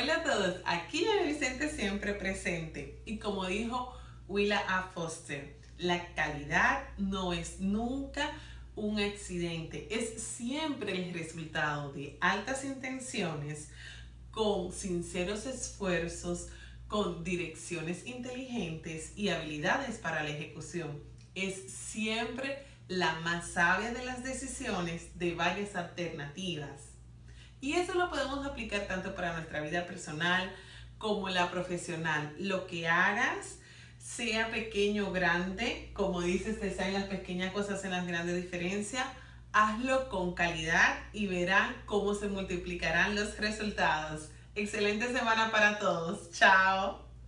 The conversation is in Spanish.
Hola a todos, aquí en Vicente siempre presente y como dijo Willa A. Foster, la calidad no es nunca un accidente, es siempre el resultado de altas intenciones, con sinceros esfuerzos, con direcciones inteligentes y habilidades para la ejecución. Es siempre la más sabia de las decisiones de varias alternativas. Y eso lo podemos aplicar tanto para nuestra vida personal como la profesional. Lo que hagas, sea pequeño o grande, como dices, te salen las pequeñas cosas en las grandes diferencias, hazlo con calidad y verán cómo se multiplicarán los resultados. Excelente semana para todos. Chao.